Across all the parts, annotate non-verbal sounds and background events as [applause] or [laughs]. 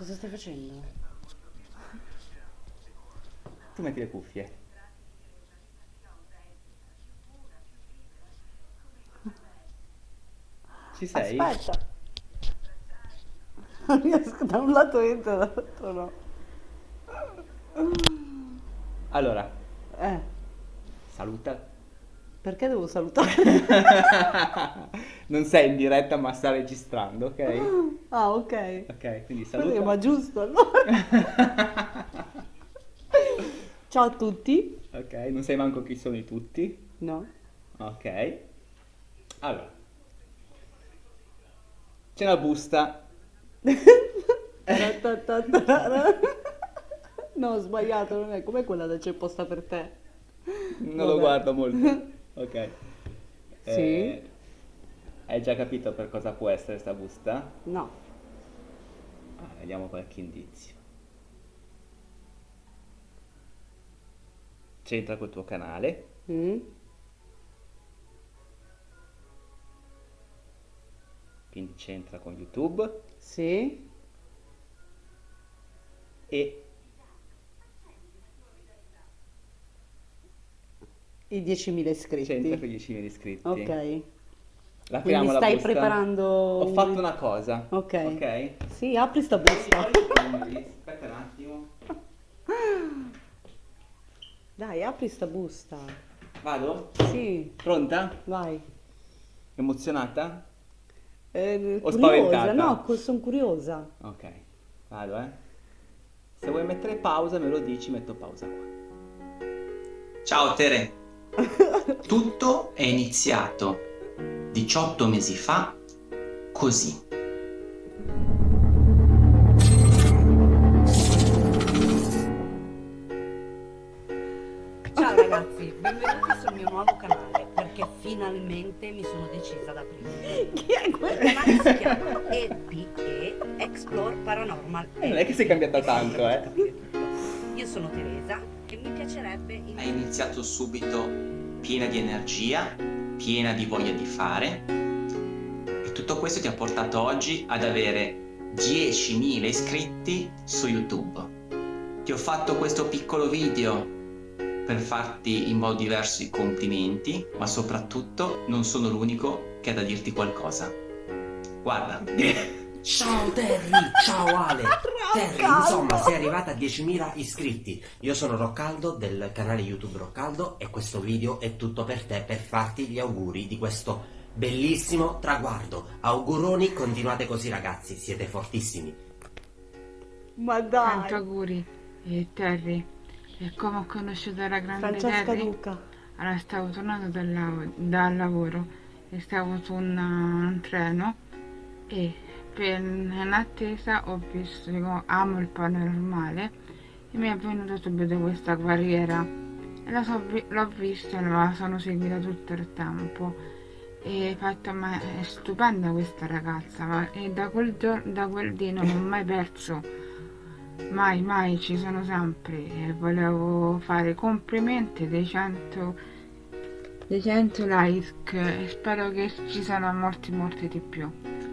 Cosa stai facendo? Tu metti le cuffie. Ci sei? Aspetta. Non riesco da un lato entro, dall'altro no. Allora, Eh, saluta. perché devo salutare? [laughs] non sei in diretta ma sta registrando, ok? Ah, ok. Ok, quindi Così, saluta. ma giusto allora. [laughs] Ciao a tutti. Ok, non sai manco chi sono i tutti. No. Ok. Allora. C'è una busta. [laughs] No, ho sbagliato, non è come quella del c'è posta per te. Non Vabbè. lo guardo molto. [laughs] Ok. Sì. Eh, hai già capito per cosa può essere sta busta? No. Ah, vediamo qualche indizio. C'entra col tuo canale. Mm? Quindi c'entra con YouTube. Sì. E I 10.000 iscritti. c'entra con i 10.000 iscritti. Ok. La Quindi stai busta. preparando... Ho un- fatto una cosa. Ok. Ok? Sì, apri sta busta. Aspetta un attimo. Dai, apri sta busta. Vado? Sì, Pronta? vai. Emozionata? Eh, O curiosa, spaventata? no, sono curiosa. Ok. Vado, eh. Se vuoi mettere pausa me lo dici, metto pausa qua. Ciao Tere, tutto è iniziato 18 mesi fa così. Ciao ragazzi, benvenuti sul mio nuovo canale perché finalmente mi sono decisa ad aprire. Chi è Il canale si chiama EPE Explore Paranormal. Eh, non è che sei cambiata tanto, eh. Io sono Teresa e mi piacerebbe Hai iniziato subito piena di energia, piena di voglia di fare e tutto questo ti ha portato oggi ad avere 10.000 iscritti su YouTube. Ti ho fatto questo piccolo video per farti in modo diverso i complimenti, ma soprattutto non sono l'unico che ha da dirti qualcosa. Guarda, [laughs] Ciao Terry, ciao Ale. [laughs] Terry, insomma, sei arrivata a 10.000 iscritti. Io sono Roccaldo del canale YouTube Roccaldo e questo video è tutto per te per farti gli auguri di questo bellissimo traguardo. Auguroni, continuate così ragazzi, siete fortissimi. Ma Tanti dai, auguri, eh, Terry. E come ho conosciuto la grande Francesca Terry? Duca. Allora, stavo tornando dal, lav- dal lavoro e stavo su un, un treno e in attesa ho visto, dico, amo il paranormale e mi è venuta subito questa vi- l'ho vista e la sono seguita tutto il tempo. E fatto ma è stupenda questa ragazza e da quel, gior- da quel dì non ho mai perso. Mai mai ci sono sempre. E volevo fare complimenti dei 100 dei 100 like e spero che ci siano molti molti di più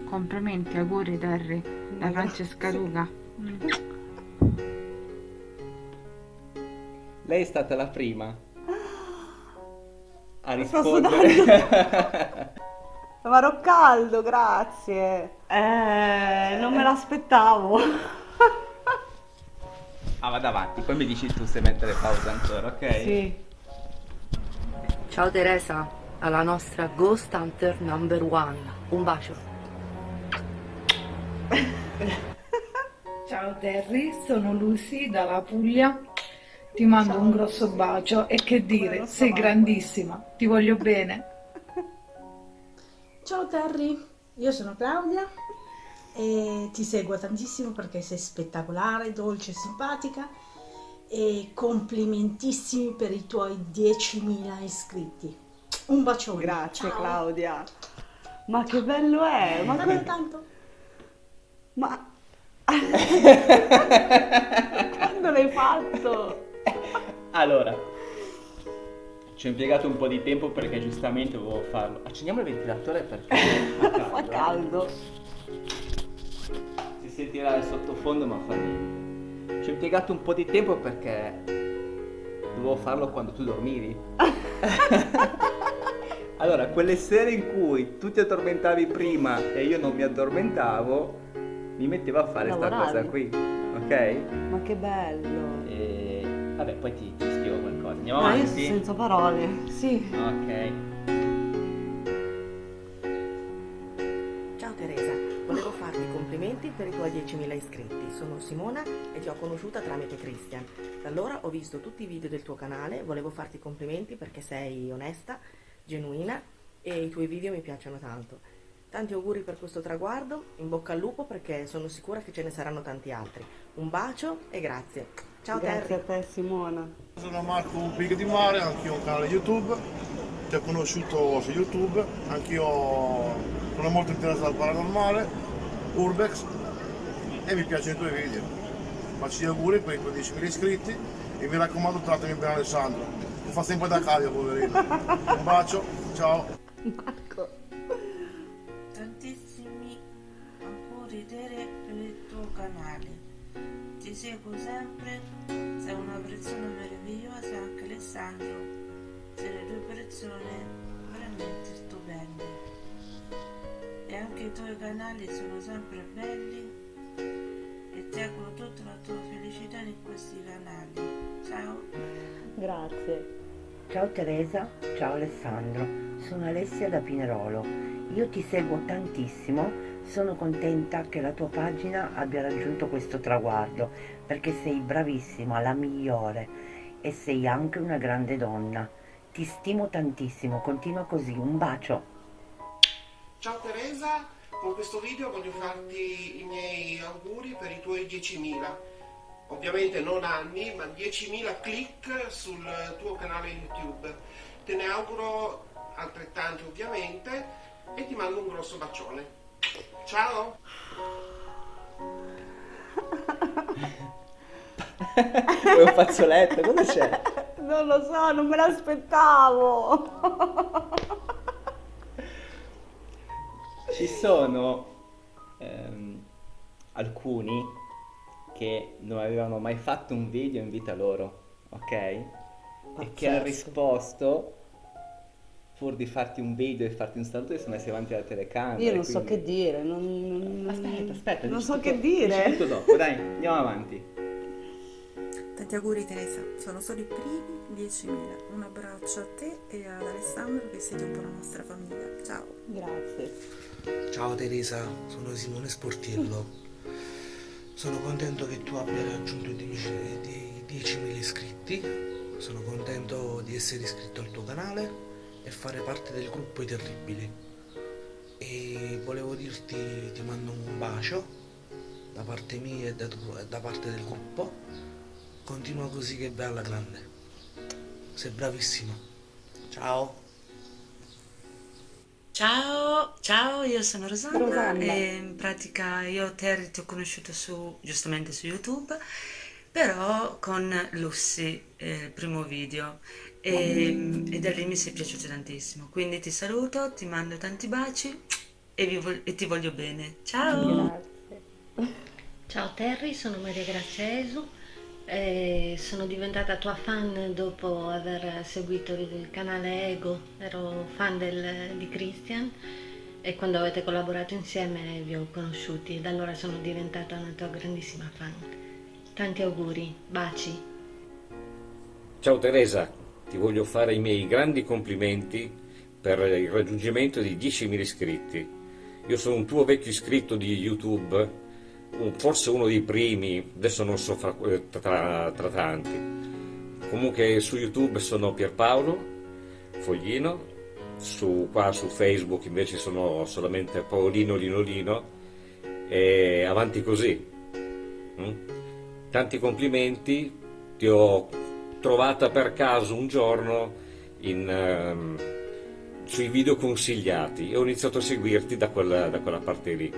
complimenti auguri Terry da Ma Francesca. Luca Lei è stata la prima a Sto rispondere. [laughs] Ma Roccaldo, grazie. Eh, non me l'aspettavo. [laughs] ah, vado avanti, poi mi dici tu se mettere pausa ancora, ok? Sì. Ciao Teresa, alla nostra Ghost Hunter number one. Un bacio. Ciao Terry, sono Lucy dalla Puglia. Ti mando un grosso bacio e che dire, sei grandissima, ti voglio bene. [laughs] Ciao Terry, io sono Claudia e ti seguo tantissimo perché sei spettacolare, dolce e simpatica e complimentissimi per i tuoi 10.000 iscritti. Un bacione. Grazie Ciao. Claudia. Ma che bello è! Ma, Davvero que- tanto. ma... quando l'hai fatto? Allora, ci ho impiegato un po' di tempo perché giustamente dovevo farlo. Accendiamo il ventilatore perché [laughs] fa caldo. Fa caldo. Si sentirà il sottofondo ma fa niente. Ci ho impiegato un po' di tempo perché dovevo farlo quando tu dormivi. [laughs] allora, quelle sere in cui tu ti addormentavi prima e io non mi addormentavo, mi mettevo a fare questa cosa qui, ok? Ma che bello! E vabbè, poi ti, ti spiego qualcosa. Andiamo Ah, io avanti? sono senza parole. Sì. Ok. Ciao Teresa, volevo farti i complimenti per i tuoi 10.000 iscritti. Sono Simona e ti ho conosciuta tramite Christian. Da allora ho visto tutti i video del tuo canale, volevo farti i complimenti perché sei onesta, genuina e i tuoi video mi piacciono tanto. Tanti auguri per questo traguardo, in bocca al lupo perché sono sicura che ce ne saranno tanti altri. Un bacio e grazie. Ciao Grazie a Terry. te Simona. Sono Marco Big di Mare, anch'io ho un canale YouTube, ti ho conosciuto su YouTube, anch'io sono molto interessato al paranormale, Urbex e mi piacciono i tuoi video. Faccio gli auguri per i tuoi 10.000 iscritti e mi raccomando trattami bene Alessandro, mi fa sempre da cavia poverino. Un bacio, ciao! [laughs] seguo sempre, sei una persona meravigliosa, anche Alessandro. Siete due persone veramente stupende. E anche i tuoi canali sono sempre belli e ti auguro tutta la tua felicità in questi canali. Ciao! Grazie. Ciao Teresa, ciao Alessandro, sono Alessia da Pinerolo. Io ti seguo tantissimo, sono contenta che la tua pagina abbia raggiunto questo traguardo, perché sei bravissima, la migliore e sei anche una grande donna. Ti stimo tantissimo, continua così, un bacio. Ciao Teresa, con questo video voglio farti i miei auguri per i tuoi 10.000. Ovviamente non anni, ma 10.000 click sul tuo canale YouTube. Te ne auguro altrettanti ovviamente e ti mando un grosso bacione. Ciao! Vuoi un fazzoletto? Cosa c'è? Non lo so, non me l'aspettavo. Ci sono ehm, alcuni che non avevano mai fatto un video in vita loro, ok? E che hanno Pazzesco. risposto, pur di farti un video e farti un saluto, si sono messi davanti alla telecamera. Io non so quindi- che dire, non, non- Aspetta, aspetta, non so tutto- che dire. tutto dopo, dai, andiamo avanti. Tanti auguri Teresa, sono solo i primi 10.000. Un abbraccio a te e ad Alessandro che siete un po' la nostra famiglia. Ciao. Grazie. Ciao Teresa, sono Simone Sportiello. Sono contento che tu abbia raggiunto i 10.000 i 10.000 iscritti. Sono contento di essere iscritto al tuo canale e fare parte del gruppo I Terribili. E volevo dirti ti mando un bacio da parte mia e da, tu- da parte del gruppo. Continua così che vai alla grande. Sei bravissimo. Ciao. Ciao, ciao, io sono Rosanna, Rosanna. e in pratica io Terry ti ho conosciuto su, giustamente su YouTube, però con Lucy, eh, il primo video, e, e da lì mi sei piaciuto tantissimo. Quindi ti saluto, ti mando tanti baci e, vol- e ti voglio bene. Ciao! Ciao Terry, sono Maria Grazia Esu e sono diventata tua fan dopo aver seguito il canale Ego, ero fan del- di Christian e quando avete collaborato insieme vi ho conosciuti e da allora sono diventata una tua grandissima fan. Tanti auguri, baci. Ciao Teresa, ti voglio fare i miei grandi complimenti per il raggiungimento di 10.000 iscritti. Io sono un tuo vecchio iscritto di YouTube, forse uno dei primi, adesso non so fra- eh, tra, tra tanti. Comunque su YouTube sono Pierpaolo Foglino, su, qua su Facebook invece sono solamente Paolino Linolino e avanti così. Mm? Tanti complimenti, ti ho trovata per caso un giorno in, ehm, sui video consigliati e ho iniziato a seguirti da quella, da quella parte lì,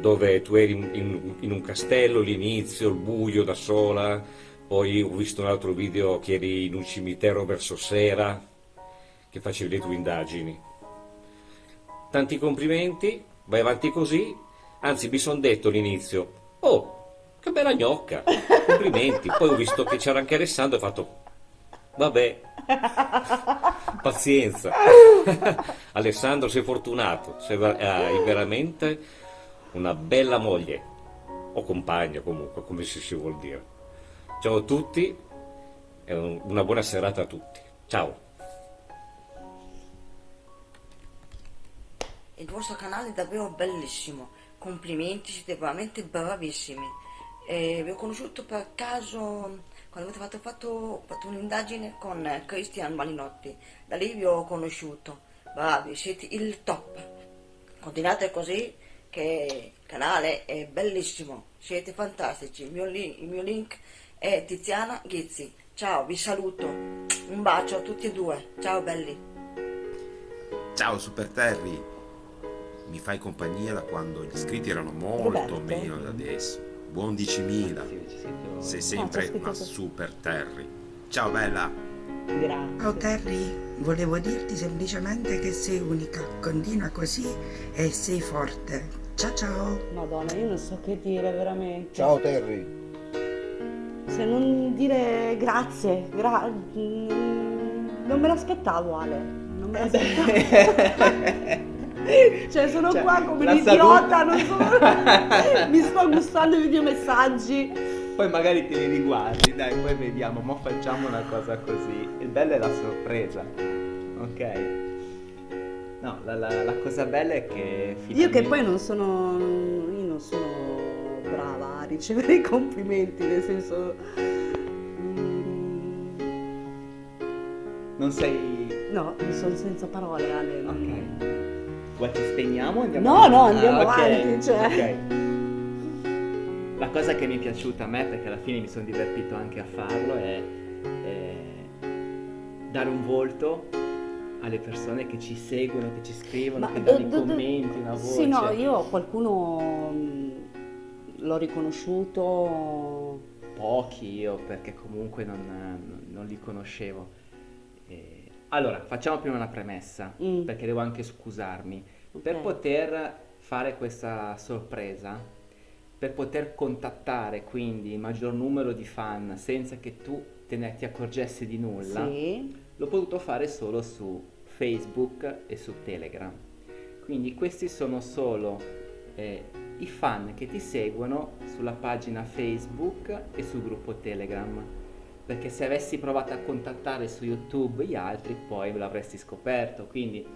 dove tu eri in, in- in un castello, l'inizio, il buio da sola, poi ho visto un altro video che eri in un cimitero verso sera, che facevi le tue indagini. Tanti complimenti, vai avanti così, Anzi, mi sono detto all'inizio, oh, che bella gnocca, complimenti. Poi ho visto che c'era anche Alessandro e ho fatto, vabbè, [laughs] pazienza. [laughs] Alessandro, sei fortunato, sei, ver- hai veramente una bella moglie, o compagno comunque, come si, si vuol dire. Ciao a tutti e un- una buona serata a tutti. Ciao. Il vostro canale è davvero bellissimo, complimenti, siete veramente bravissimi. E vi ho conosciuto per caso quando avete fatto, fatto, fatto un'indagine con Cristian Malinotti, da lì vi ho conosciuto. Bravi, siete il top. Continuate così che il canale è bellissimo, siete fantastici. Il mio, link, il mio link è Tiziana Ghizzi. Ciao, vi saluto. Un bacio a tutti e due. Ciao belli. Ciao Super Terry, mi fai compagnia da quando gli iscritti erano molto Roberto. meno da adesso. Buon 10.000, sei sempre una. Super Terry. Ciao bella! Ciao Terry, volevo dirti semplicemente che sei unica, continua così e sei forte. Ciao ciao! Madonna, io non so che dire veramente. Ciao Terry, Se non dire grazie, gra- non me l'aspettavo Ale, non me l'aspettavo. [laughs] [laughs] cioè sono Cioè, qua come un idiota, non so, [laughs] mi sto gustando i videomessaggi. Poi magari te li riguardi, dai, poi vediamo, ma facciamo una cosa così. Il bello è la sorpresa, ok? No, la, la- la cosa bella è che Io finalmente... che poi non sono, io non sono brava a ricevere [laughs] i complimenti, nel senso... Non sei... No, sono senza parole Ale. Ok. Vuoi che spegniamo o andiamo No, avanti? no, andiamo Ah, ok, avanti, cioè. ok. La cosa che mi è piaciuta a me, perché alla fine mi sono divertito anche a farlo, è, è dare un volto alle persone che ci seguono, che ci scrivono, che danno do- i commenti, una voce. Sì, no, io qualcuno mh, l'ho riconosciuto Pochi io, perché comunque non, non- non li conoscevo. Allora, facciamo prima una premessa, Mm. perché devo anche scusarmi. Ok. Per poter fare questa sorpresa, per poter contattare quindi il maggior numero di fan senza che tu te ne ti accorgessi di nulla, Sì. l'ho potuto fare solo su Facebook e su Telegram. Quindi questi sono solo eh, i fan che ti seguono sulla pagina Facebook e sul gruppo Telegram. Perché se avessi provato a contattare su YouTube gli altri, poi l'avresti scoperto. Quindi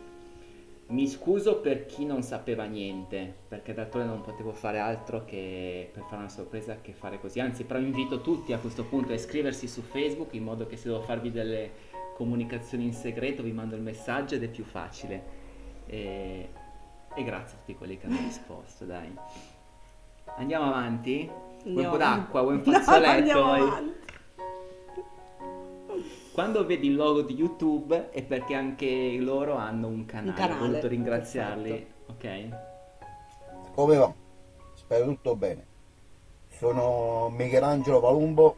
mi scuso per chi non sapeva niente, perché d'altronde non potevo fare altro che per fare una sorpresa che fare così. Anzi, però invito tutti a questo punto a iscriversi su Facebook in modo che se devo farvi delle comunicazioni in segreto vi mando il messaggio ed è più facile. E, e grazie a tutti quelli che hanno [laughs] risposto, dai. Andiamo avanti? Vuoi un po' Andiamo d'acqua? Vuoi un [laughs] No, fazzoletto? andiamo Vuoi- avanti. Quando vedi il logo di YouTube è perché anche loro hanno un canale. Ho canale, voluto ringraziarli, ok? come va? Spero tutto bene. Sono Michelangelo Palumbo,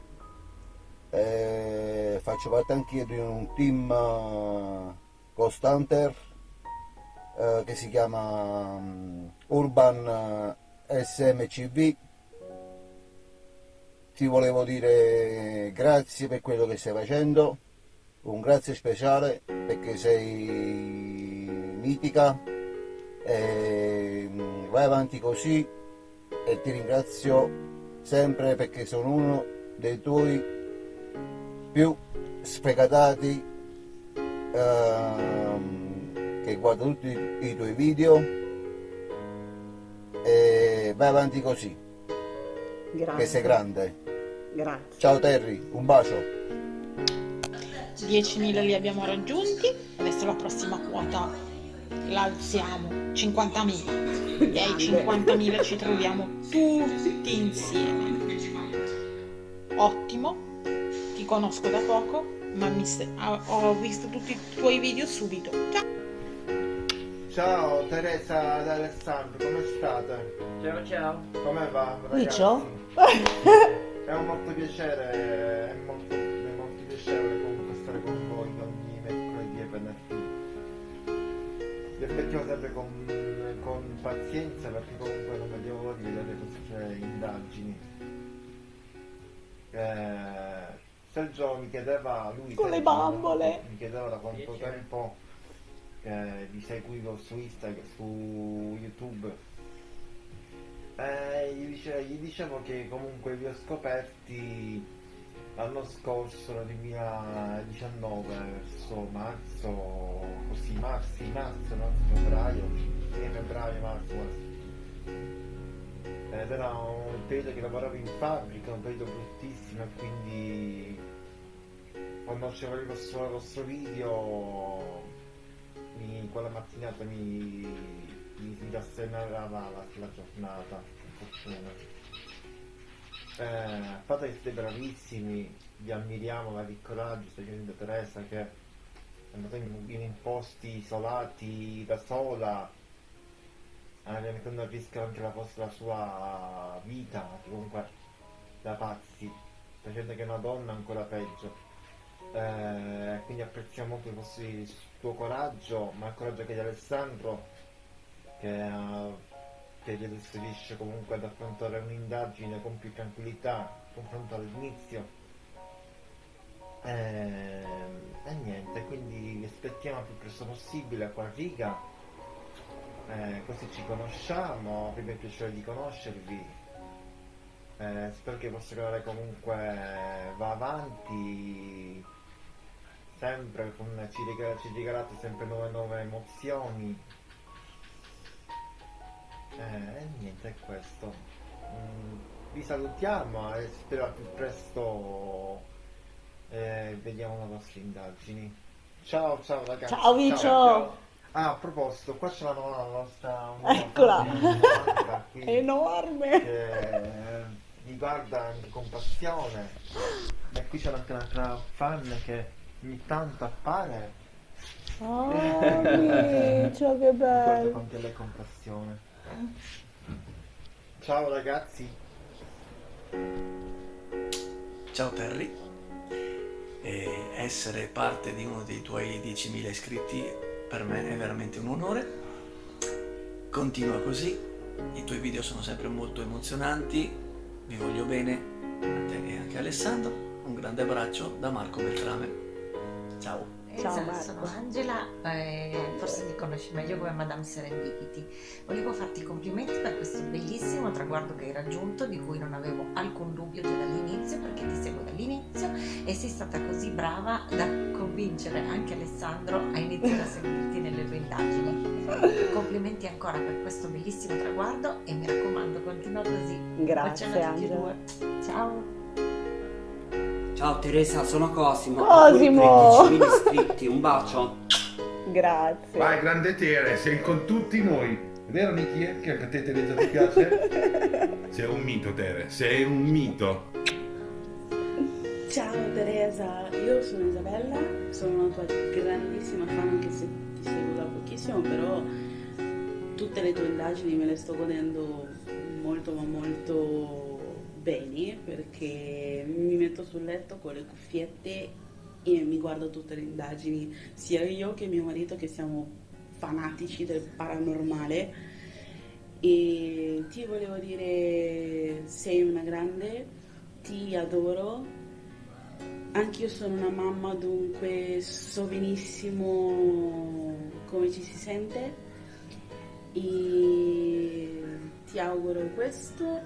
e faccio parte anch'io di un team eh, Ghost Hunter eh, che si chiama mm, Urban eh, SMCV. Ti volevo dire grazie per quello che stai facendo, un grazie speciale perché sei mitica e mm, vai avanti così e ti ringrazio sempre perché sono uno dei tuoi più sfegatati ehm, che guarda tutti i tuoi video e vai avanti così Grazie. che sei grande Grazie. ciao Terry un bacio 10.000 li abbiamo raggiunti, adesso la prossima quota la alziamo, 50.000 e ai 50.000 ci troviamo tutti insieme. Ottimo, ti conosco da poco, ma mi se- ho- visto tutti i tuoi video subito. Ciao! Ciao Teresa ed Alessandro, come state? Ciao ciao. Come va? ragazzi? Riccio? È un molto piacere, è molto, è molto piacevole aspettiamo sempre con, con pazienza perché comunque non vedevo l'ora di vedere queste indagini. Eh, Sergio mi chiedeva, lui Con le bambole. mi chiedeva da quanto tempo che vi seguivo su Instagram, su YouTube. Eh, gli, dice- gli dicevo che comunque vi ho scoperti l'anno scorso, nel 2019, verso marzo, così, marzo, marzo, marzo, febbraio, fine febbraio, marzo, marzo. Ed era un periodo che lavoravo in fabbrica, un periodo bruttissimo e quindi quando usciva il vostro, il vostro video mi- quella mattinata mi, mi, mi la, la giornata, per. Eh, fate che siete bravissimi, vi ammiriamo, la che coraggio, stai facendo Teresa che è andata in, in posti isolati da sola, mettendo a rischio anche la, la sua vita, comunque da pazzi, facendo che una donna ancora peggio. Eh, quindi apprezziamo molto il, vostro, il tuo coraggio, ma il coraggio anche di Alessandro, che, eh, che riesce comunque ad affrontare un'indagine con più tranquillità confronto all'inizio. Eh, e niente, quindi aspettiamo più presto possibile qua Riga, eh, così ci conosciamo, avremo il piacere di conoscervi. Eh, spero che il vostro canale comunque va avanti, sempre con, ci, regala- ci regalate sempre nuove nuove emozioni. Eh, e niente, è questo. Mm, vi salutiamo e spero al più presto eh, vediamo le vostre indagini. Ciao, ciao ragazzi. Ciao, Vicio. Ah, a proposito, qua c'è la, la nostra... Eccola. domanda Enorme. Che mi guarda anche con passione. E qui c'è anche un'altra fan che ogni tanto appare. Oh, Vicio, che Mi guarda bello. anche lei con passione. Ciao ragazzi. Ciao Terry, e essere parte di uno dei tuoi 10.000 iscritti per me è veramente un onore. Continua così, i tuoi video sono sempre molto emozionanti, vi voglio bene a te e anche a Alessandro. Un grande abbraccio da Marco Beltrame. Ciao. Esatto, sono Angela, eh, forse ti conosci meglio come Madame Serendipity. Volevo farti complimenti per questo bellissimo traguardo che hai raggiunto, di cui non avevo alcun dubbio già dall'inizio, perché ti seguo dall'inizio e sei stata così brava da convincere anche Alessandro a iniziare a seguirti nelle tue indagini. Complimenti ancora per questo bellissimo traguardo e mi raccomando, continua così. Grazie, Angela. Ciao. Ciao Teresa, sono Cosimo. Cosimo! Auguri per i 10.000 iscritti, un bacio. Grazie. Vai, grande Tere, sei con tutti noi. Vero Niki? Che anche a te Teresa ti piace? [laughs] sei un mito, Tere, sei un mito. Ciao Teresa, io sono Isabella, sono una tua grandissima fan anche se ti seguo da pochissimo, però tutte le tue indagini me le sto godendo molto ma molto bene perché mi metto sul letto con le cuffiette e mi guardo tutte le indagini, sia io che mio marito che siamo fanatici del paranormale. E ti volevo dire sei una grande, ti adoro. Anch'io sono una mamma, dunque so benissimo come ci si sente. E ti auguro questo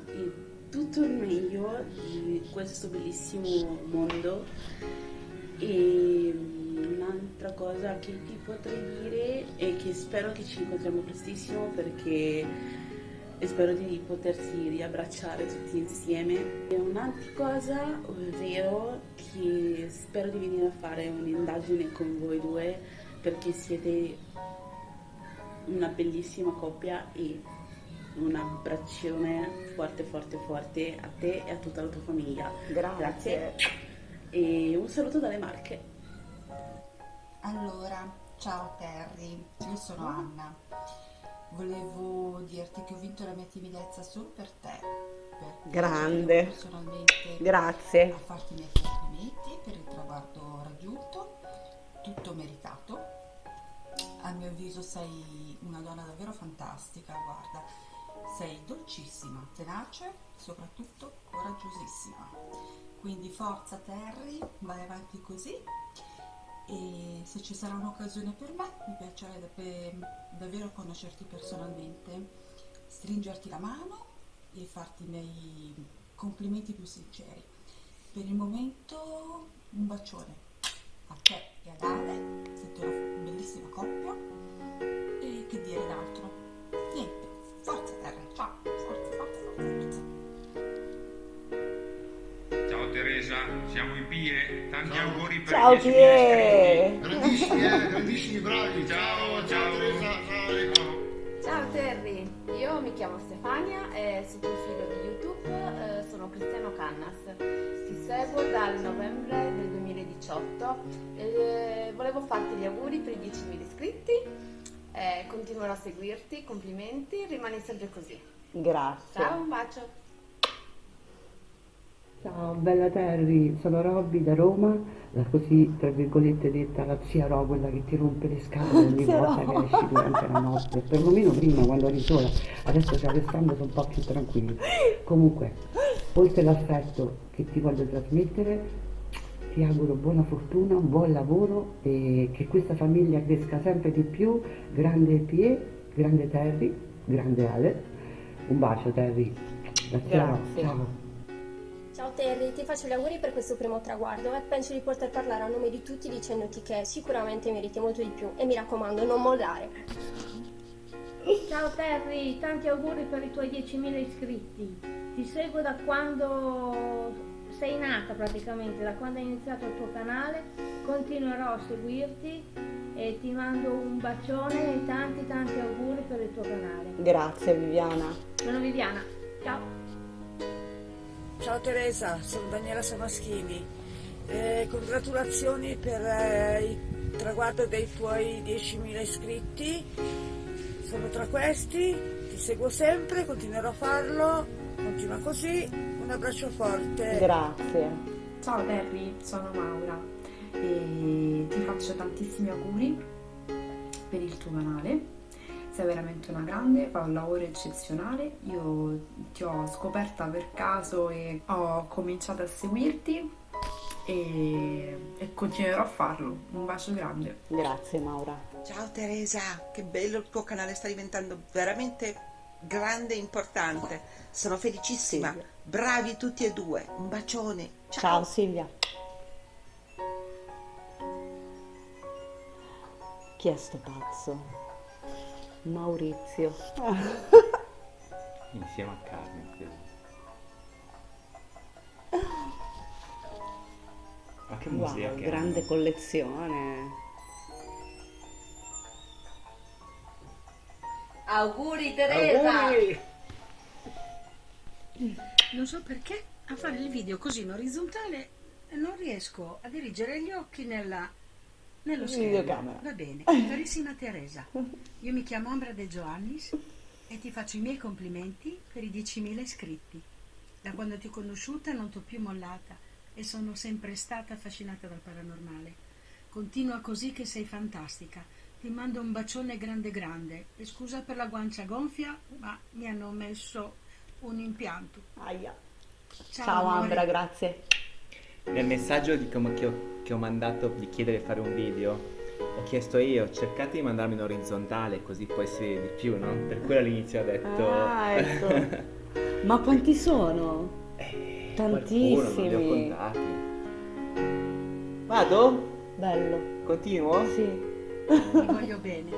tutto il meglio di questo bellissimo mondo. E un'altra cosa che ti potrei dire è che spero che ci incontriamo prestissimo perché spero di potersi riabbracciare tutti insieme. E un'altra cosa, ovvero che spero di venire a fare un'indagine con voi due perché siete una bellissima coppia e un abbraccione forte forte forte a te e a tutta la tua famiglia. Grazie. E un saluto dalle Marche. Allora, ciao Terry, io sono Anna. Volevo dirti che ho vinto la mia timidezza solo per te. Per Grande. personalmente Grazie. a farti i miei complimenti per il traguardo raggiunto, tutto meritato. a mio avviso sei una donna davvero fantastica, guarda, sei dolcissima, tenace, soprattutto coraggiosissima. Quindi forza Terry, vai avanti così e se ci sarà un'occasione per me mi piacerebbe davvero conoscerti personalmente, stringerti la mano e farti i miei complimenti più sinceri. Per il momento un bacione a te e ad Ale, siete una bellissima coppia e che dire d'altro? Siamo in Pie, tanti auguri per Ciao, i 10.000 Pie. iscritti. Grandissimi, eh, grandissimi, bravi. Ciao, ciao. Ciao Terry, io mi chiamo Stefania e tuo figlio di YouTube, eh, sono Cristiano Cannas. Ti seguo dal novembre del 2018 e volevo farti gli auguri per i 10.000 iscritti. eh, continuerò a seguirti, complimenti, rimani sempre così. Grazie. Ciao, un bacio. Ciao, bella Terry, sono Robby da Roma, la così tra virgolette detta la zia Ro, quella che ti rompe le scatole [laughs] ogni volta che esci durante la notte, perlomeno prima quando eri sola, adesso c'è Alessandro sono un po' più tranquillo. Comunque, oltre all'affetto che ti voglio trasmettere, ti auguro buona fortuna, un buon lavoro e che questa famiglia cresca sempre di più, grande Pie, grande Terry, grande Ale. Un bacio Terry, Ro, Grazie. ciao. Ciao Terry, ti faccio gli auguri per questo primo traguardo e penso di poter parlare a nome di tutti dicendoti che sicuramente meriti molto di più e mi raccomando non mollare. Ciao Terry, tanti auguri per i tuoi 10.000 iscritti. Ti seguo da quando sei nata praticamente, da quando hai iniziato il tuo canale. Continuerò a seguirti e ti mando un bacione e tanti tanti auguri per il tuo canale. Grazie Viviana. Sono Viviana, ciao. Ciao Teresa, sono Daniela Samaschini. Eh, congratulazioni per eh, il traguardo dei tuoi 10.000 iscritti. Sono tra questi, ti seguo sempre, continuerò a farlo. Continua così. Un abbraccio forte. Grazie. Ciao Terry, sono Maura e ti faccio tantissimi auguri per il tuo canale. Sei veramente una grande, fai un lavoro eccezionale. Io ti ho scoperta per caso e ho cominciato a seguirti e, e continuerò a farlo. Un bacio grande. Grazie Maura. Ciao Teresa, che bello il tuo canale, sta diventando veramente grande e importante. Sono felicissima. Bravi tutti e due. Un bacione. Ciao Silvia. Chi è sto pazzo? Maurizio. [laughs] Insieme a Carmen, credo. Ma che musica Wow, che grande collezione. Auguri Teresa! Auguri! Non so perché a fare il video così in orizzontale non riesco a dirigere gli occhi nella, nello schermo. Videocamera. Va bene, [laughs] carissima Teresa, io mi chiamo Ambra De Giovannis e ti faccio i miei complimenti per i 10.000 iscritti. Da quando ti ho conosciuta non ti ho più mollata e sono sempre stata affascinata dal paranormale. Continua così che sei fantastica. Ti mando un bacione grande grande e scusa per la guancia gonfia, ma mi hanno messo un impianto. Aia. Ciao, Ciao amore. Ambra, grazie. Nel messaggio di come- che, ho, che ho mandato di chiedere di fare un video, ho chiesto io, cercate di mandarmi in orizzontale così poi si vede di più, no? Per quello all'inizio ho detto... Ah, [laughs] ecco. Ma quanti sono? Eh, Qualcuno, non li ho Tantissimi. contati. Vado? Bello. Continuo? Sì. Ti voglio bene.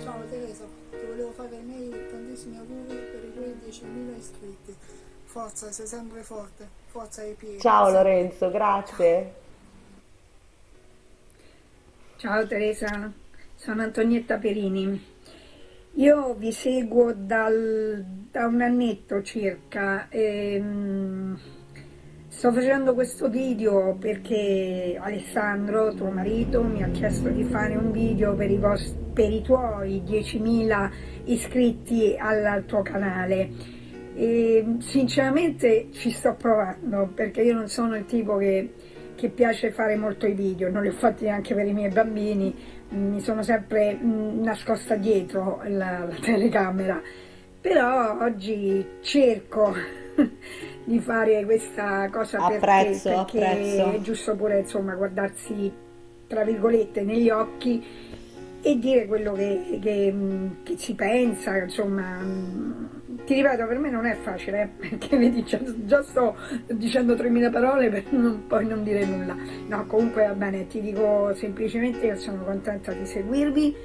Ciao Teresa, ti volevo fare i miei tantissimi auguri per i tuoi 10.000 iscritti. Forza, sei sempre forte. Forza ai piedi. Ciao Lorenzo, grazie. Ciao Teresa, sono Antonietta Perini. Io vi seguo dal- da un annetto circa. ehm, sto facendo questo video perché Alessandro, tuo marito, mi ha chiesto di fare un video per i, vos- per i tuoi 10.000 iscritti al, al tuo canale. E, sinceramente ci sto provando perché io non sono il tipo che che piace fare molto i video, non li ho fatti neanche per i miei bambini, mi sono sempre mh, nascosta dietro la, la telecamera, però oggi cerco [laughs] di fare questa cosa Apprezzo, perché apprezzo. è giusto pure insomma guardarsi tra virgolette negli occhi e dire quello che, che, mh, che si pensa, insomma, mh, ti ripeto, per me non è facile, eh, perché vedi, già, già sto dicendo 3.000 parole per non, poi non dire nulla. No, comunque va bene, ti dico semplicemente che sono contenta di seguirvi,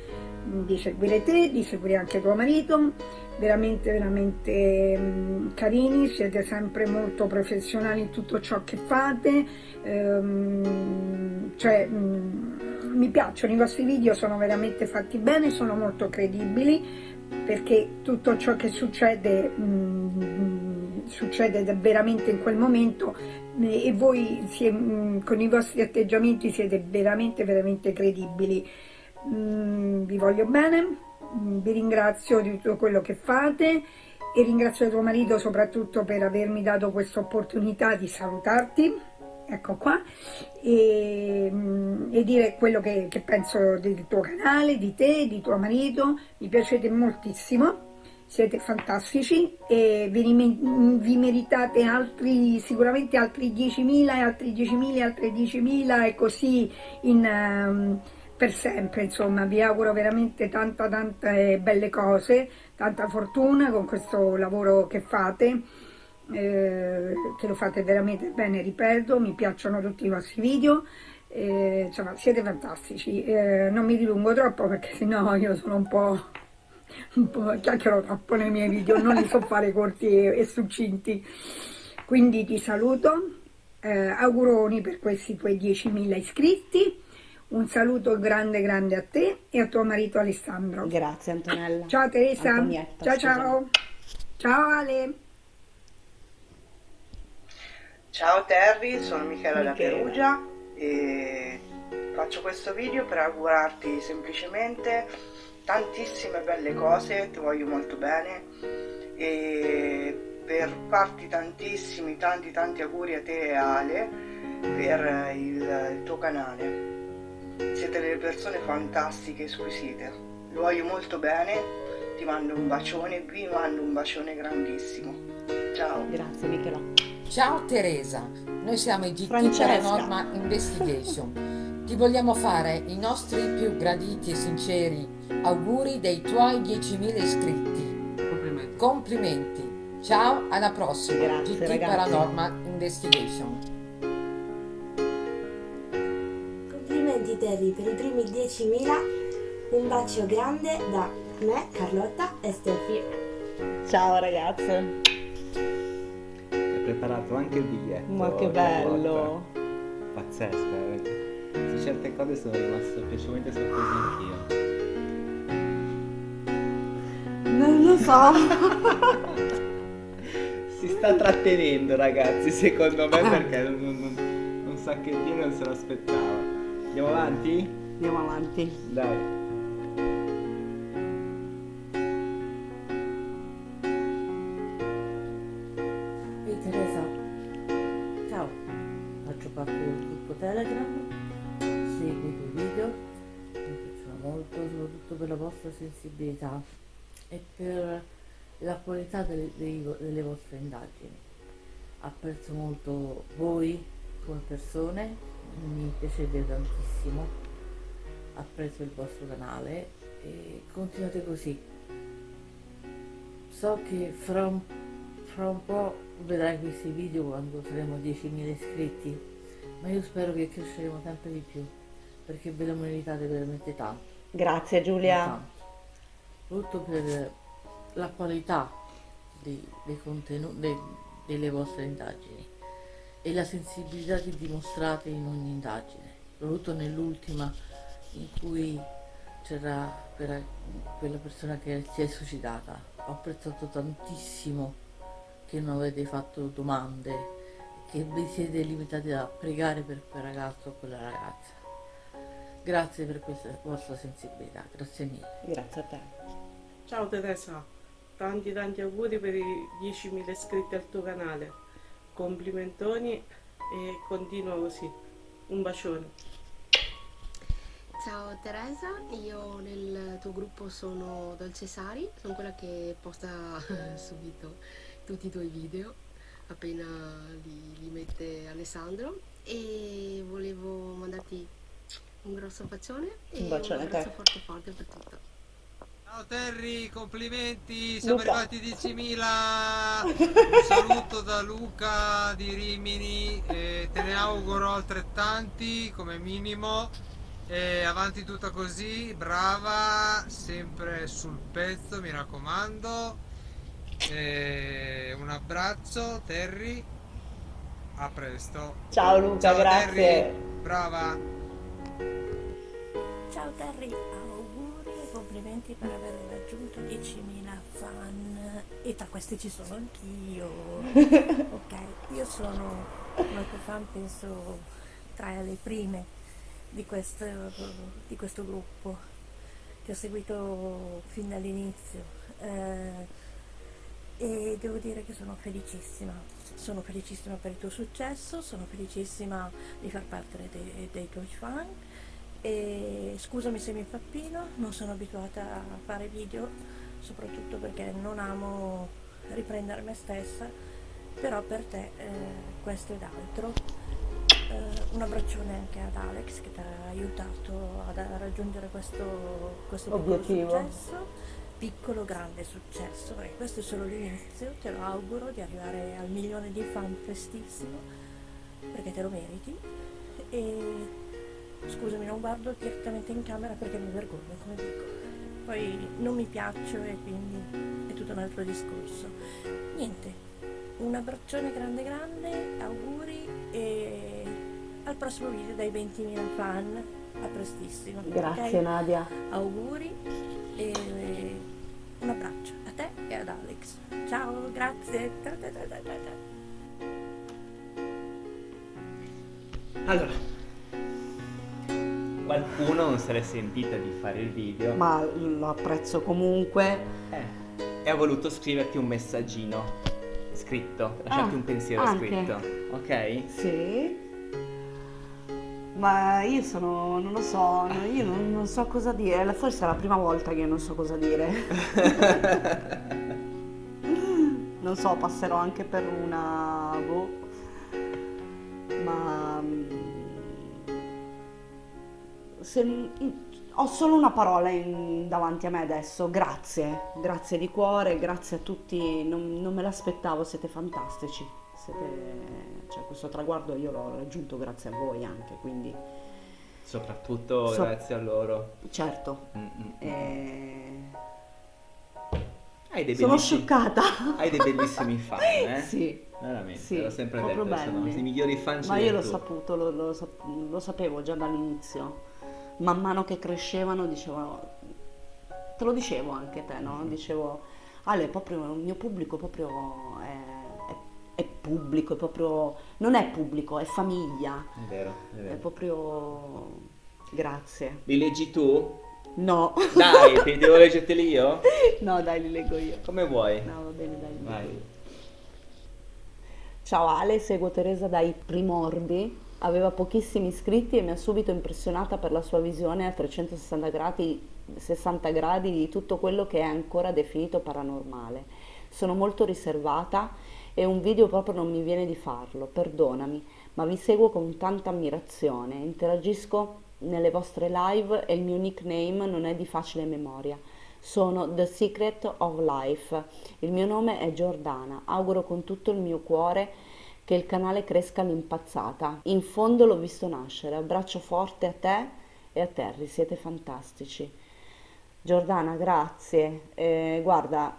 di seguire te, di seguire anche tuo marito, veramente, veramente mh, carini, siete sempre molto professionali in tutto ciò che fate, ehm, cioè mh, mi piacciono i vostri video, sono veramente fatti bene, sono molto credibili perché tutto ciò che succede mh, succede veramente in quel momento eh, e voi sie- mh, con i vostri atteggiamenti siete veramente veramente credibili. Mm, vi voglio bene mm, vi ringrazio di tutto quello che fate e ringrazio tuo marito soprattutto per avermi dato questa opportunità di salutarti ecco qua. E, mm, e dire quello che, che penso del tuo canale, di te, di tuo marito. Mi piacete moltissimo. Siete fantastici. E vi, vi meritate altri, sicuramente altri 10.000 e altri 10.000 e altri 10.000 e così in, ehm, per sempre. Insomma vi auguro veramente tanta tante belle cose tanta fortuna con questo lavoro che fate eh, che lo fate veramente bene ripeto mi piacciono tutti i vostri video eh, insomma siete fantastici Eh, non mi dilungo troppo perché sennò io sono un po' un po' chiacchiero troppo nei miei video, non li so fare corti e, e succinti. Quindi ti saluto, eh, auguroni per questi tuoi 10.000 iscritti, un saluto grande grande a te e a tuo marito Alessandro. Grazie Antonella. Ciao Teresa, Antonietta, ciao ciao, ciao Ale. Ciao Terry, sono Michela da Michela. Perugia e faccio questo video per augurarti semplicemente tantissime belle cose, ti voglio molto bene e per farti tantissimi, tanti tanti auguri a te e Ale per il, il tuo canale. Siete delle persone fantastiche squisite. Lo voglio molto bene, ti mando un bacione, vi mando un bacione grandissimo. Ciao. Grazie Michela. Ciao Teresa, noi siamo i GT Francesca. Paranorma Investigation. Ti vogliamo fare i nostri più graditi e sinceri auguri dei tuoi 10.000 iscritti. Complimenti. Complimenti. Ciao, alla prossima. Grazie, GT ragazzi. Paranormal Investigation. Complimenti Terry per i primi 10.000, un bacio grande da me, Carlotta e Steffi. Ciao ragazze. Preparato anche il biglietto. Ma che bello. Pazzesco, veramente. Su certe cose sono rimasto piacevolmente sorpreso anch'io. Non lo so. [laughs] Si sta trattenendo ragazzi, secondo me, perché non, non, non, un sacchettino non se l'aspettava. Andiamo avanti? Andiamo avanti. Dai. Gruppo Telegram, seguo i tuoi video, mi piacciono molto soprattutto per la vostra sensibilità e per la qualità delle, delle vostre indagini. Apprezzo molto voi come persone, mi piacete tantissimo, apprezzo il vostro canale e continuate così. So che fra un, fra un po' vedrai questi video quando saremo 10.000 iscritti, ma io spero che cresceremo sempre di più, perché ve lo meritate veramente tanto. Grazie Giulia. Tanto. Soprattutto per la qualità dei, dei contenuti, delle vostre indagini e la sensibilità che dimostrate in ogni indagine, soprattutto nell'ultima in cui c'era quella, quella persona che si è suicidata. Ho apprezzato tantissimo che non avete fatto domande, che vi siete limitati a pregare per quel ragazzo o quella ragazza. Grazie per questa vostra sensibilità, grazie mille. Grazie a te. Ciao Teresa, tanti tanti auguri per i 10.000 iscritti al tuo canale. Complimentoni e continua così. Un bacione. Ciao Teresa, io nel tuo gruppo sono Dolce Sari, sono quella che posta [laughs] subito tutti i tuoi video appena li, li mette Alessandro e volevo mandarti un grosso bacione e Un bacione un abbraccio forte forte per tutto. Ciao Terry, complimenti, siamo Luca. arrivati a 10.000. [laughs] Un saluto da Luca di Rimini, e te ne auguro altrettanti come minimo. E avanti tutta così, brava, sempre sul pezzo, mi raccomando. E un abbraccio Terry, a presto. Ciao Luca, Ciao, grazie. Terry, brava. Ciao Terry, auguri e complimenti per aver raggiunto 10.000 fan e tra questi ci sono anch'io. [laughs] ok, io sono una tua fan, penso tra le prime di questo, di questo gruppo. Ti ho seguito fin dall'inizio eh, e devo dire che sono felicissima. Sono felicissima per il tuo successo, sono felicissima di far parte dei, dei tuoi fan e scusami se mi impappino, non sono abituata a fare video, soprattutto perché non amo riprendere me stessa, però per te eh, questo ed altro. Eh, un abbraccione anche ad Alex che ti ha aiutato a raggiungere questo, questo Obiettivo. successo, piccolo grande successo, perché questo è solo l'inizio, te lo auguro di arrivare al milione di fan prestissimo, perché te lo meriti. E scusami, non guardo direttamente in camera perché mi vergogno, come dico. Poi non mi piaccio e quindi è tutto un altro discorso. Niente, un abbraccione grande grande, auguri e al prossimo video dai 20.000 fan. A prestissimo. Grazie, ok? Nadia. Auguri grazie. Allora, qualcuno non se l'è sentita di fare il video Ma lo apprezzo comunque. e ha voluto scriverti un messaggino scritto, lasciarti Ah, un pensiero anche. scritto, ok? Sì. Ma io sono, non lo so, io non, non so cosa dire, forse è la prima volta che non so cosa dire. [laughs] [laughs] non so, passerò anche per una... boh. Ma... mm, se- ho solo una parola in- davanti a me adesso, grazie, grazie di cuore, grazie a tutti, non, non me l'aspettavo, siete fantastici, siete, cioè, questo traguardo io l'ho raggiunto grazie a voi anche, quindi Soprattutto So- grazie a loro. certo. Mm, mm, mm. Hai dei sono scioccata. Hai dei bellissimi fan, [laughs] eh? Sì. Veramente, Sì, l'ho sempre detto, sono belli. i migliori fan Ma io l'ho tu. saputo, lo, lo lo sapevo già dall'inizio. Man mano che crescevano dicevano, te lo dicevo anche te, Mm-hmm. no? Dicevo, Ale, proprio il mio pubblico proprio è, è- è pubblico, è proprio, non è pubblico, è famiglia, È vero, è è vero. proprio, grazie. Li leggi tu? No. Dai, te- [laughs] devo leggerteli io? No, dai, li leggo io. Come vuoi? No, va bene, dai. Vai. Ciao Ale, seguo Teresa dai primordi. Aveva pochissimi iscritti e mi ha subito impressionata per la sua visione a 360 gradi, 60 gradi di tutto quello che è ancora definito paranormale. Sono molto riservata e un video proprio non mi viene di farlo, perdonami, ma vi seguo con tanta ammirazione. Interagisco nelle vostre live e il mio nickname non è di facile memoria. Sono The Secret of Life. Il mio nome è Giordana. Auguro con tutto il mio cuore che il canale cresca all'impazzata. In fondo l'ho visto nascere. Abbraccio forte a te e a Terry, siete fantastici. Giordana, grazie. Eh, guarda,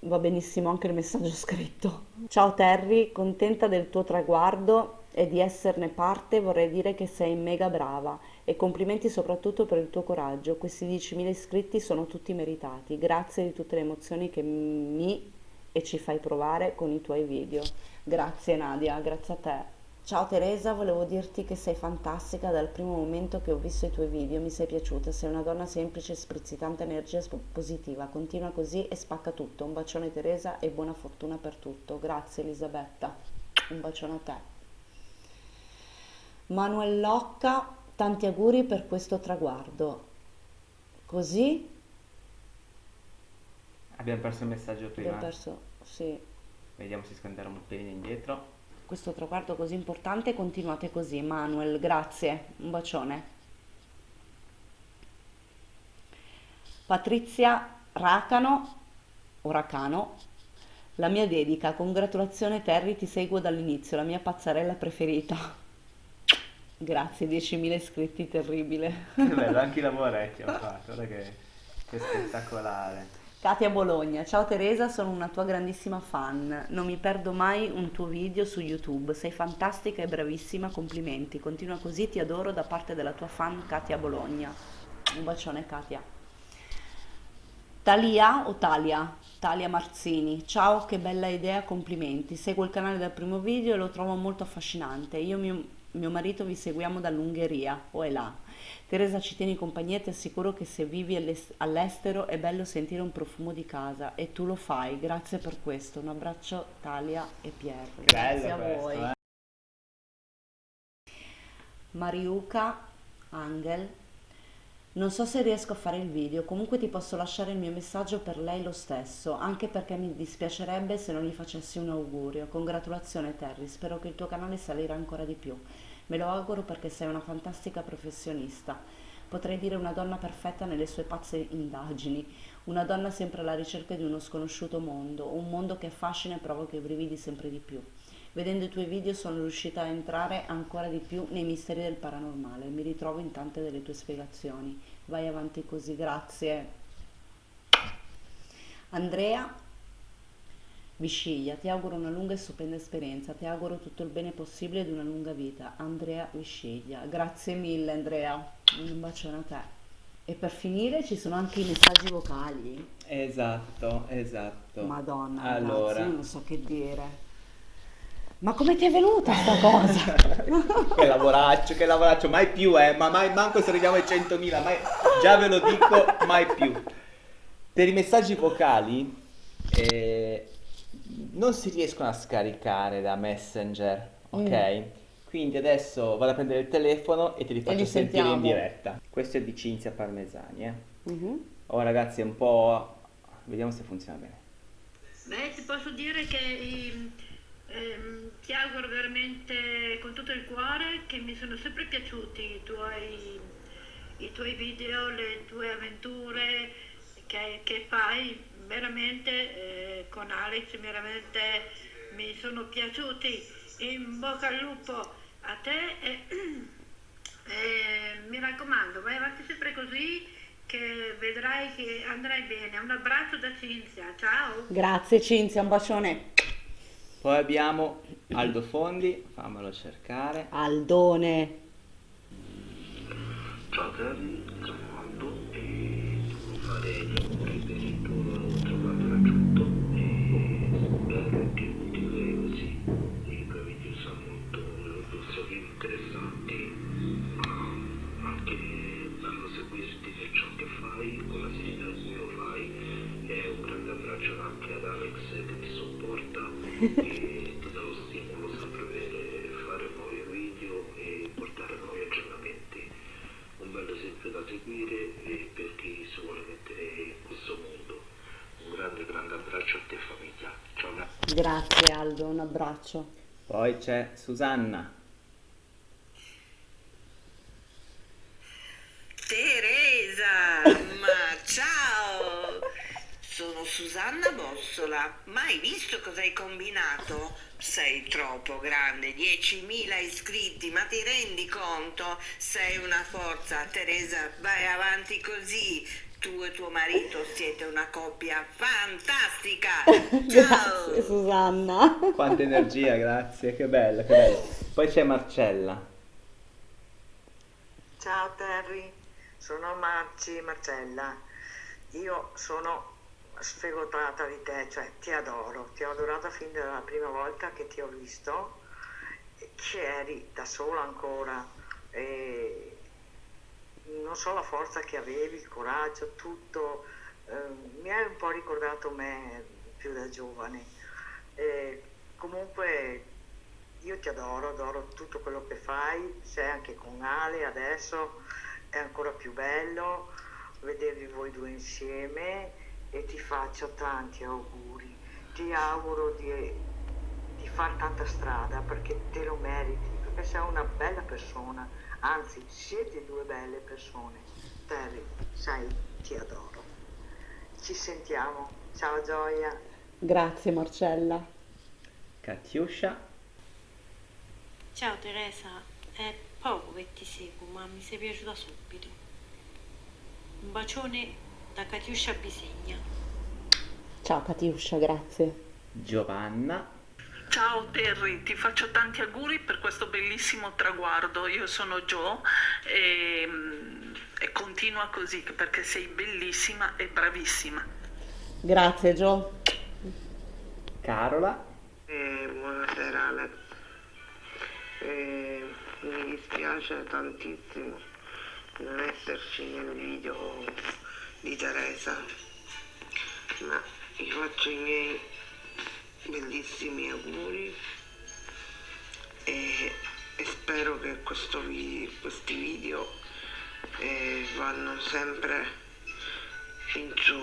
va benissimo anche il messaggio scritto. Ciao Terry, contenta del tuo traguardo e di esserne parte, vorrei dire che sei mega brava e complimenti soprattutto per il tuo coraggio. Questi 10.000 iscritti sono tutti meritati. Grazie di tutte le emozioni che mi e ci fai provare con i tuoi video. Grazie Nadia, grazie a te. Ciao Teresa, volevo dirti che sei fantastica dal primo momento che ho visto i tuoi video, mi sei piaciuta, sei una donna semplice, sprizzi tanta energia positiva, continua così e spacca tutto. Un bacione Teresa e buona fortuna per tutto. Grazie Elisabetta, un bacione a te. Manuel Locca, tanti auguri per questo traguardo. Così Abbiamo perso il messaggio prima. abbiamo perso, sì, Vediamo se scandiamo un pelino indietro. questo traguardo così importante. Continuate così, Manuel, grazie. Un bacione. Patrizia Racano, o Racano, la mia dedica, congratulazione Terry, ti seguo dall'inizio, la mia pazzarella preferita. Grazie, 10.000 iscritti, terribile. Che bello, anche i [laughs] lavoretti ho fatto, guarda che, che spettacolare. Katia Bologna, ciao Teresa, sono una tua grandissima fan. Non mi perdo mai un tuo video su YouTube. Sei fantastica e bravissima, complimenti. Continua così, ti adoro da parte della tua fan Katia Bologna. Un bacione Katia. Talia o Talia? Talia Marzini, ciao, che bella idea, complimenti. Seguo il canale dal primo video e lo trovo molto affascinante. Io e mio, marito vi seguiamo dall'Ungheria, o è là. Teresa ci tieni compagnia e ti assicuro che se vivi all'es- all'estero è bello sentire un profumo di casa e tu lo fai. Grazie per questo. Un abbraccio Talia e Pier. Grazie a questo, voi. eh. Mariuca Angel. Non so se riesco a fare il video, comunque ti posso lasciare il mio messaggio per lei lo stesso, anche perché mi dispiacerebbe se non gli facessi un augurio. Congratulazione Terry, spero che il tuo canale salirà ancora di più. Me lo auguro perché sei una fantastica professionista. Potrei dire una donna perfetta nelle sue pazze indagini, una donna sempre alla ricerca di uno sconosciuto mondo, un mondo che affascina e provoca i brividi sempre di più. Vedendo i tuoi video sono riuscita a entrare ancora di più nei misteri del paranormale, mi ritrovo in tante delle tue spiegazioni. Vai avanti così, grazie. Andrea Visciglia, ti auguro una lunga e stupenda esperienza, ti auguro tutto il bene possibile ed una lunga vita. Andrea Visciglia, grazie mille Andrea, un bacione a te. E per finire ci sono anche i messaggi vocali. Esatto, esatto. Madonna, Allora, ragazzi, io non so che dire. Ma come ti è venuta sta cosa? [laughs] che lavoraccio, che lavoraccio, mai più, eh, ma mai, manco se arriviamo ai 100.000, mai, già ve lo dico, mai più. Per i messaggi vocali eh, non si riescono a scaricare da Messenger, ok? Quindi adesso vado a prendere il telefono e te li faccio li sentire in sentiamo. diretta. Questo è di Cinzia Parmesani, eh. Mhm. Oh ragazzi, è un po'... Vediamo se funziona bene. Beh, ti posso dire che ehm, ehm, ti auguro veramente con tutto il cuore che mi sono sempre piaciuti i tuoi, i tuoi video, le tue avventure che, che fai veramente eh, con Alex, veramente mi sono piaciuti. In bocca al lupo a te e, [clears throat] e mi raccomando, vai avanti sempre così che vedrai che andrai bene. Un abbraccio da Cinzia, ciao! Grazie Cinzia, un bacione. Poi abbiamo Aldo Fondi, fammelo cercare. Aldone. Ciao Terry, e portare nuovi aggiornamenti un bel esempio da seguire per chi si vuole mettere in questo mondo. Un grande grande abbraccio a te famiglia. Grazie Aldo, un abbraccio. Poi c'è Susanna. Teresa, ma ciao! Sono Susanna Bossola. Mai visto cosa hai combinato? Sei troppo grande, 10.000 iscritti, ma ti rendi conto? Sei una forza, Teresa, vai avanti così. Tu e tuo marito siete una coppia fantastica. [laughs] Ciao! Grazie Susanna. Quanta energia, grazie, che bello, che bello. Poi c'è Marcella. Ciao Terry, sono Marci Marcella. Io sono sfegotata di te, cioè ti adoro, ti ho adorata fin dalla prima volta che ti ho visto, che eri da sola ancora e non so la forza che avevi, il coraggio, tutto. eh, mi hai un po' ricordato me più da giovane. E comunque io ti adoro, adoro tutto quello che fai, sei anche con Ale adesso, è ancora più bello vedervi voi due insieme e ti faccio tanti auguri. Ti auguro di, di fare tanta strada perché te lo meriti, perché sei una bella persona, anzi siete due belle persone. Terry, sai, ti adoro. Ci sentiamo. Ciao Gioia. Grazie Marcella. Katiuscia. Ciao Teresa, è poco che ti seguo, ma mi sei piaciuta subito. Un bacione da Katiuscia Bisegna. Ciao Katiuscia, grazie. Giovanna. Ciao Terry, ti faccio tanti auguri per questo bellissimo traguardo. Io sono Jo e, e continua così perché sei bellissima e bravissima. Grazie Gio. Carola. Eh, buonasera Ale. Eh, mi dispiace tantissimo non esserci nel video di Teresa, ma vi faccio i miei bellissimi auguri e, e spero che questo vi- questi video eh, vanno sempre in giù.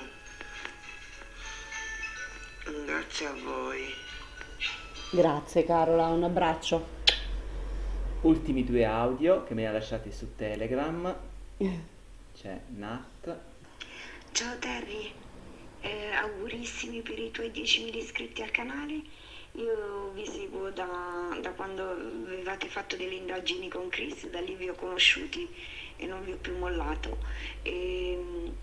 Grazie a voi. Grazie Carola, un abbraccio. Ultimi due audio che mi ha lasciati su Telegram. [laughs] C'è Nat. Ciao Terry, Eh, augurissimi per i tuoi 10.000 iscritti al canale. Io vi seguo da, da quando avevate fatto delle indagini con Chris, da lì vi ho conosciuti e non vi ho più mollato. E,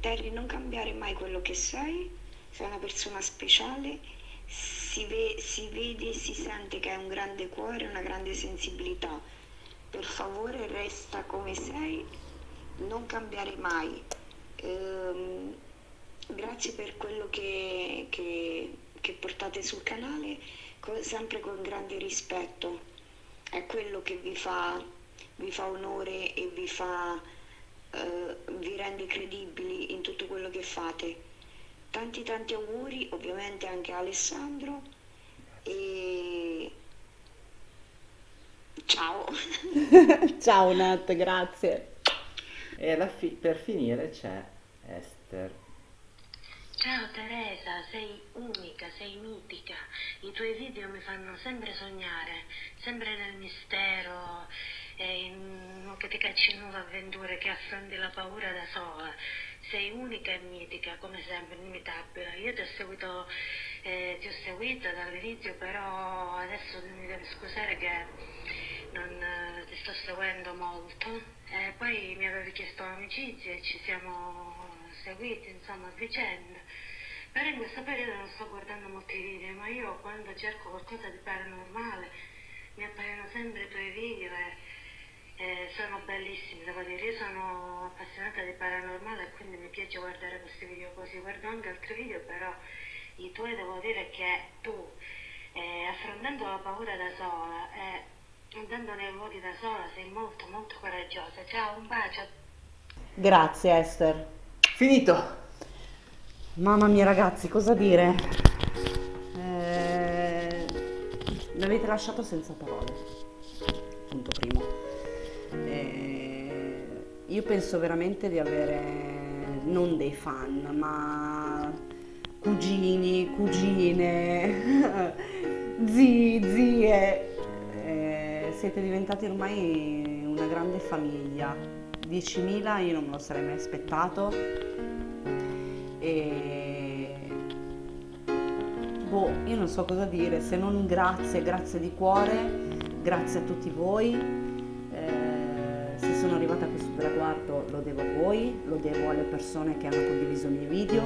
Terry, non cambiare mai quello che sei, sei una persona speciale, si, ve- si vede e si sente che hai un grande cuore, una grande sensibilità. Per favore resta come sei, non cambiare mai. Ehm, grazie per quello che, che- che portate sul canale, co- sempre con grande rispetto. È quello che vi fa, vi fa onore e vi fa, eh, vi rende credibili in tutto quello che fate. Tanti tanti auguri, ovviamente anche a Alessandro e ciao. [laughs] Ciao Nat, grazie. E fi- per finire c'è Esther. Ciao Teresa, sei unica, sei mitica. I tuoi video mi fanno sempre sognare, sempre nel mistero, in che ti cacci nuove avventure, che affronti la paura da sola. Sei unica e mitica, come sempre, inimitabile. Io ti ho seguito, eh, ti ho seguito dall'inizio, però adesso mi devi scusare che non eh, ti sto seguendo molto. E poi mi avevi chiesto amicizia e ci siamo seguiti, insomma, a vicenda. Però in questo periodo non sto guardando molti video, ma io quando cerco qualcosa di paranormale mi appaiono sempre i tuoi video e e sono bellissimi, devo dire. Io sono appassionata di paranormale e quindi mi piace guardare questi video così. Guardo anche altri video, però i tuoi devo dire che tu, eh, affrontando la paura da sola e andando nei luoghi da sola, sei molto molto coraggiosa. Ciao, un bacio. Grazie Esther. Finito. Mamma mia ragazzi, cosa dire? Eh, mi avete lasciato senza parole. Punto primo. Eh, io penso veramente di avere non dei fan, ma cugini, cugine, [laughs] zii, zie. Siete diventati ormai una grande famiglia. 10.000 io non me lo sarei mai aspettato e boh, io non so cosa dire, se non grazie, grazie di cuore, grazie a tutti voi. Eh, se sono arrivata a questo traguardo lo devo a voi, lo devo alle persone che hanno condiviso i miei video,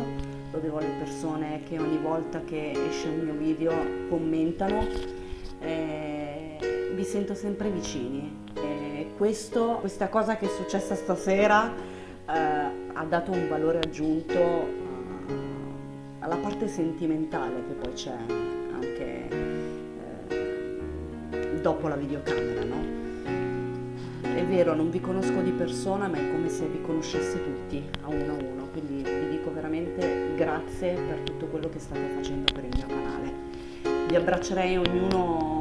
lo devo alle persone che ogni volta che esce un mio video commentano. Eh, vi sento sempre vicini. Questo, questa cosa che è successa stasera eh, ha dato un valore aggiunto eh, alla parte sentimentale che poi c'è anche eh, dopo la videocamera, no? È vero, non vi conosco di persona, ma è come se vi conoscessi tutti a uno a uno, quindi vi dico veramente grazie per tutto quello che state facendo per il mio canale. Vi abbraccerei ognuno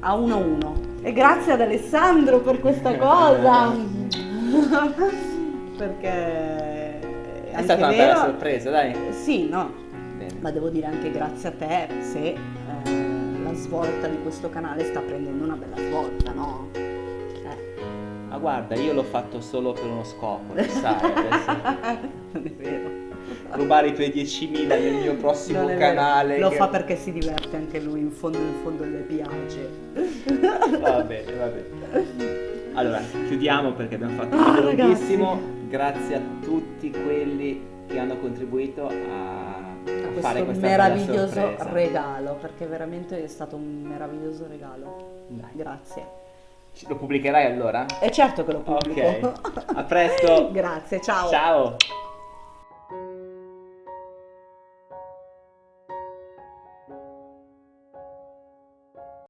a 1-1. E grazie ad Alessandro per questa cosa. [laughs] Perché È anche stata una vero- bella sorpresa, dai. Sì, no, Bene. ma devo dire anche grazie a te se eh, la svolta di questo canale sta prendendo una bella svolta, no? Eh, Ma guarda, io l'ho fatto solo per uno scopo, lo sai, adesso non [laughs] è vero. Rubare i tuoi 10.000 nel mio prossimo è canale. Lo che- fa perché si diverte anche lui, in fondo in fondo le piace. Va bene, va bene. Allora, chiudiamo perché abbiamo fatto un Ah, video ragazzi. lunghissimo. Grazie a tutti quelli che hanno contribuito a, a questo fare bella meraviglioso regalo, perché veramente è stato un meraviglioso regalo. Grazie. Ci- Lo pubblicherai allora? E certo che lo pubblico. Ok. A presto. [laughs] Grazie, ciao. Ciao.